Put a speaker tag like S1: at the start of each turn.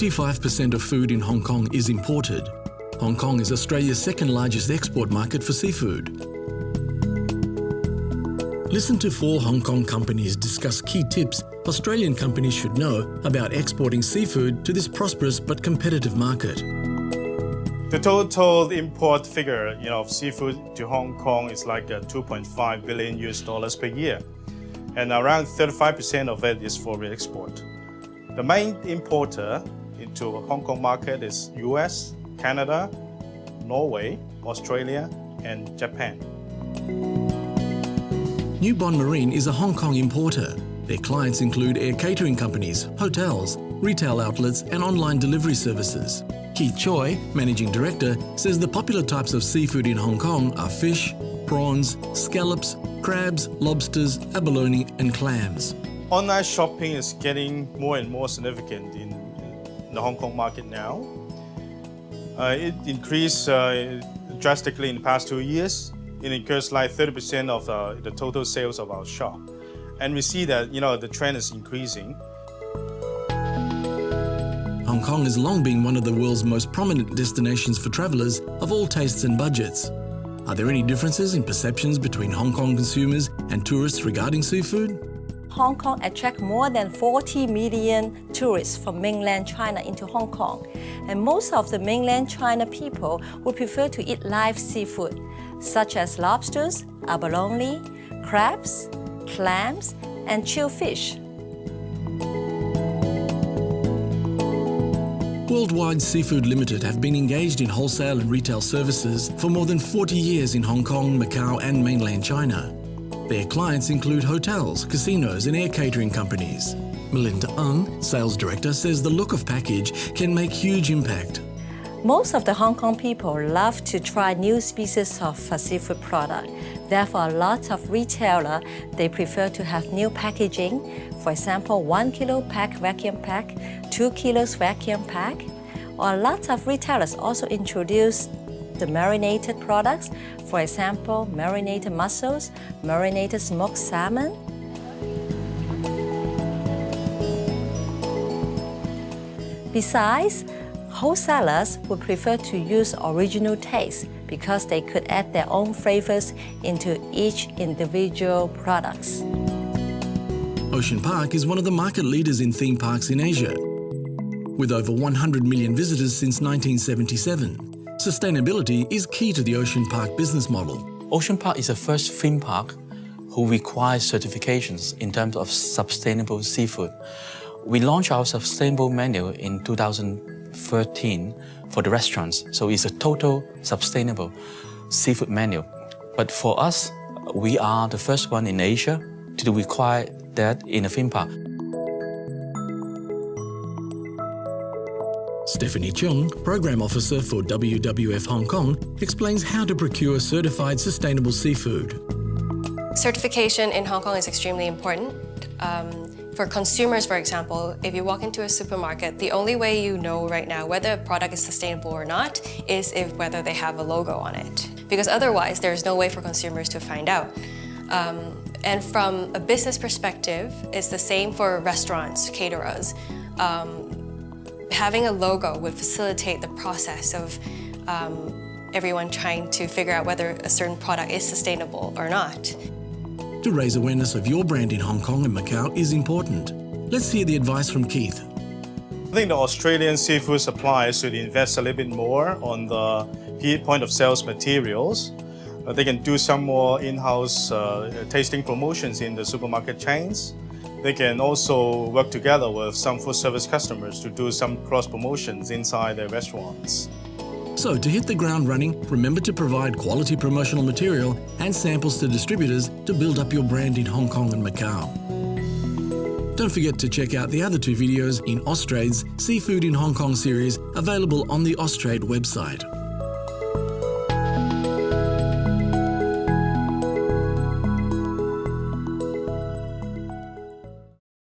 S1: 95% of food in Hong Kong is imported. Hong Kong is Australia's second largest export market for seafood. Listen to four Hong Kong companies discuss key tips Australian companies should know about exporting seafood to this prosperous but competitive market.
S2: The total import figure you know, of seafood to Hong Kong is like uh, 2.5 billion US dollars per year, and around 35% of it is for export. The main importer into Hong Kong market is US, Canada, Norway, Australia, and Japan.
S1: New Bond Marine is a Hong Kong importer. Their clients include air catering companies, hotels, retail outlets and online delivery services. Keith Choi, Managing Director, says the popular types of seafood in Hong Kong are fish, prawns, scallops, crabs, lobsters, abalone and clams.
S2: Online shopping is getting more and more significant in the Hong Kong market now. Uh, it increased uh, drastically in the past two years. It incurs like 30% of uh, the total sales of our shop. And we see that, you know, the trend is increasing.
S1: Hong Kong has long been one of the world's most prominent destinations for travellers of all tastes and budgets. Are there any differences in perceptions between Hong Kong consumers and tourists regarding seafood?
S3: Hong Kong attracts more than 40 million tourists from mainland China into Hong Kong. And most of the mainland China people would prefer to eat live seafood, such as lobsters, abalone, crabs, clams, and chilled fish.
S1: Worldwide Seafood Limited have been engaged in wholesale and retail services for more than 40 years in Hong Kong, Macau and mainland China. Their clients include hotels, casinos and air catering companies. Melinda Ung, Sales Director, says the look of package can make huge impact.
S3: Most of the Hong Kong people love to try new species of seafood product. Therefore, a lot of retailer, they prefer to have new packaging. For example, one kilo pack vacuum pack, two kilos vacuum pack. Or a lot of retailers also introduce the marinated products. For example, marinated mussels, marinated smoked salmon. Besides, wholesalers would prefer to use original taste because they could add their own flavors into each individual products.
S1: Ocean Park is one of the market leaders in theme parks in Asia. With over 100 million visitors since 1977, sustainability is key to the Ocean Park business model.
S4: Ocean Park is the first theme park who requires certifications in terms of sustainable seafood. We launched our sustainable menu in 2013 for the restaurants, so it's a total sustainable seafood menu. But for us, we are the first one in Asia to require that in a theme park.
S1: Stephanie Chung, Program Officer for WWF Hong Kong, explains how to procure certified sustainable seafood.
S5: Certification in Hong Kong is extremely important. Um, for consumers, for example, if you walk into a supermarket, the only way you know right now whether a product is sustainable or not is if whether they have a logo on it. Because otherwise, there's no way for consumers to find out. Um, and from a business perspective, it's the same for restaurants, caterers. Um, having a logo would facilitate the process of um, everyone trying to figure out whether a certain product is sustainable or not.
S1: To raise awareness of your brand in Hong Kong and Macau is important. Let's hear the advice from Keith.
S2: I think the Australian seafood suppliers should invest a little bit more on the point of sales materials. Uh, they can do some more in-house uh, tasting promotions in the supermarket chains. They can also work together with some food service customers to do some cross promotions inside their restaurants.
S1: So to hit the ground running, remember to provide quality promotional material and samples to distributors to build up your brand in Hong Kong and Macau. Don't forget to check out the other two videos in Austrade's Seafood in Hong Kong series available on the Austrade website.